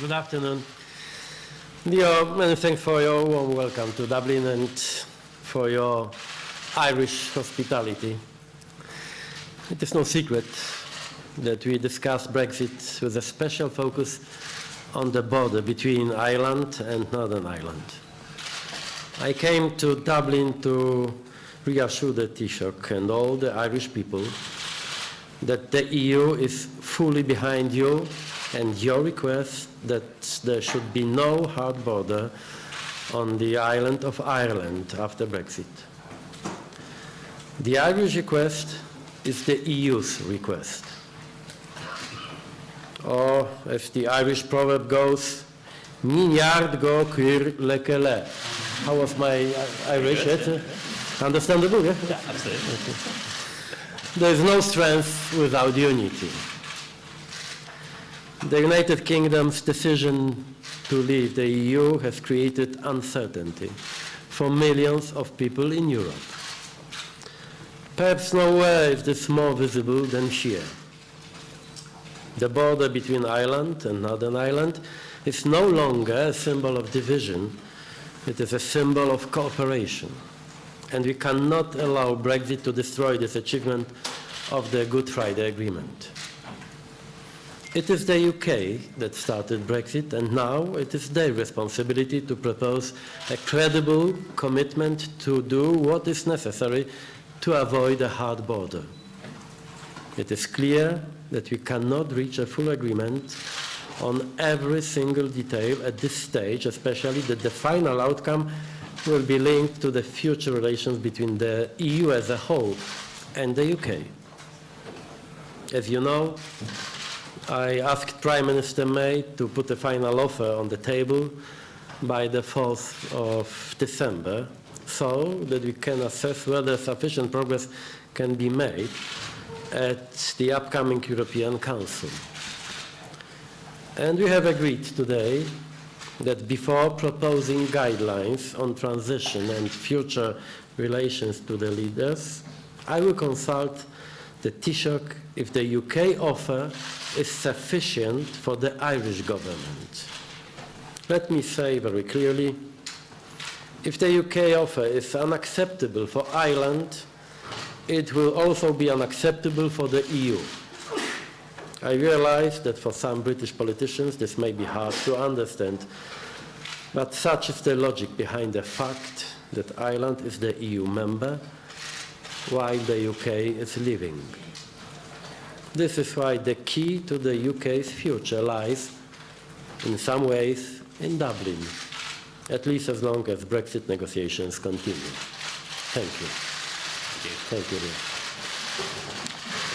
Good afternoon. Dear, many thanks for your warm welcome to Dublin and for your Irish hospitality. It is no secret that we discuss Brexit with a special focus on the border between Ireland and Northern Ireland. I came to Dublin to reassure the Taoiseach and all the Irish people that the EU is fully behind you and your request that there should be no hard border on the island of Ireland after Brexit. The Irish request is the EU's request. Or, as the Irish proverb goes, Mignard go cur lekele. How was my Irish? Good. Understandable, yeah? Yeah, absolutely. There is no strength without unity. The United Kingdom's decision to leave the EU has created uncertainty for millions of people in Europe. Perhaps nowhere is this more visible than here. The border between Ireland and Northern Ireland is no longer a symbol of division, it is a symbol of cooperation. And we cannot allow Brexit to destroy this achievement of the Good Friday Agreement. It is the UK that started Brexit, and now it is their responsibility to propose a credible commitment to do what is necessary to avoid a hard border. It is clear that we cannot reach a full agreement on every single detail at this stage, especially that the final outcome will be linked to the future relations between the EU as a whole and the UK. As you know, I asked Prime Minister May to put a final offer on the table by the 4th of December so that we can assess whether sufficient progress can be made at the upcoming European Council. And we have agreed today that before proposing guidelines on transition and future relations to the leaders, I will consult the Taoiseach if the UK offer is sufficient for the Irish government. Let me say very clearly, if the UK offer is unacceptable for Ireland, it will also be unacceptable for the EU. I realize that for some British politicians this may be hard to understand, but such is the logic behind the fact that Ireland is the EU member while the UK is leaving. This is why the key to the UK's future lies, in some ways, in Dublin, at least as long as Brexit negotiations continue. Thank you. Thank you. Thank you.